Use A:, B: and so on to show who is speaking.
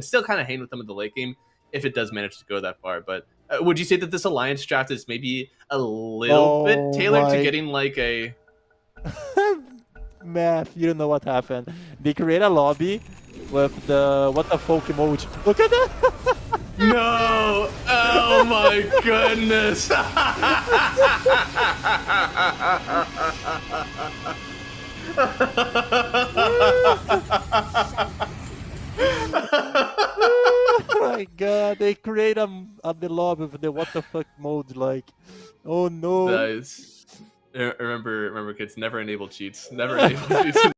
A: still kind of hang with them in the late game if it does manage to go that far. But uh, would you say that this alliance draft is maybe a little
B: Oh
A: bit tailored
B: my-
A: to getting like a
B: Math, you don't know what happened. They create a lobby with the what the folk emoji. Look at that!
A: no? Oh my goodness!
B: my god, they create a, a the lobby with the what the fuck mode like. Oh no.
A: Nice. Remember, remember, kids. Never enable cheats. Never enable cheats.